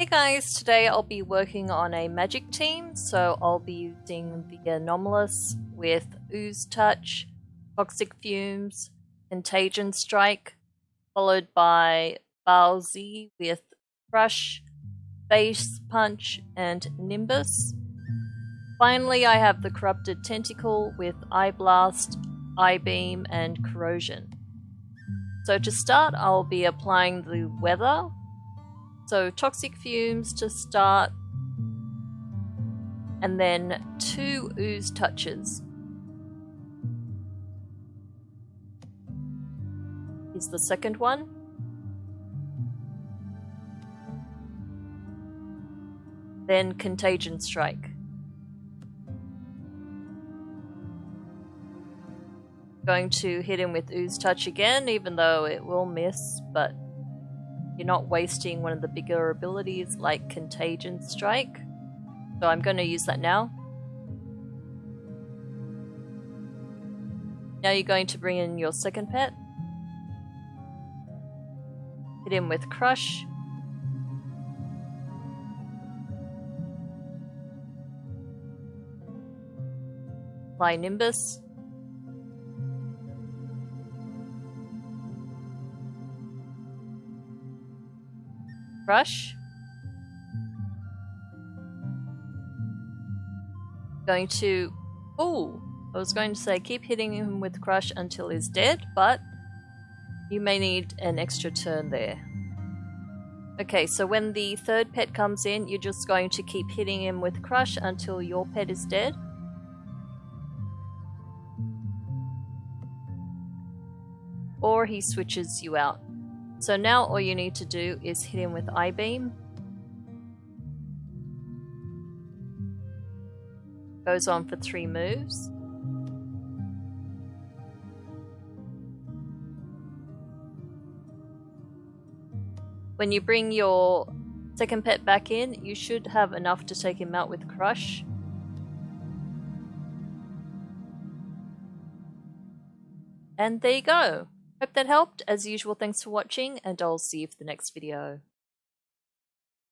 Hey guys, today I'll be working on a magic team, so I'll be using the Anomalus with Ooze Touch, Toxic Fumes, Contagion Strike, followed by Balzi with Crush, Face Punch, and Nimbus. Finally, I have the Corrupted Tentacle with Eye Blast, Eye Beam, and Corrosion. So to start, I'll be applying the weather. So toxic fumes to start, and then two ooze touches. Is the second one. Then contagion strike. Going to hit him with Ooze Touch again, even though it will miss, but you're not wasting one of the bigger abilities like Contagion Strike. So I'm going to use that now. Now you're going to bring in your second pet. Hit him with Crush. Apply Nimbus. Crush. Going to... Oh! I was going to say keep hitting him with Crush until he's dead, but you may need an extra turn there. Okay, so when the third pet comes in, you're just going to keep hitting him with Crush until your pet is dead. Or he switches you out. So now all you need to do is hit him with Eye Beam. Goes on for three moves. When you bring your second pet back in, you should have enough to take him out with Crush. And there you go. Hope that helped. As usual, thanks for watching, and I'll see you for the next video.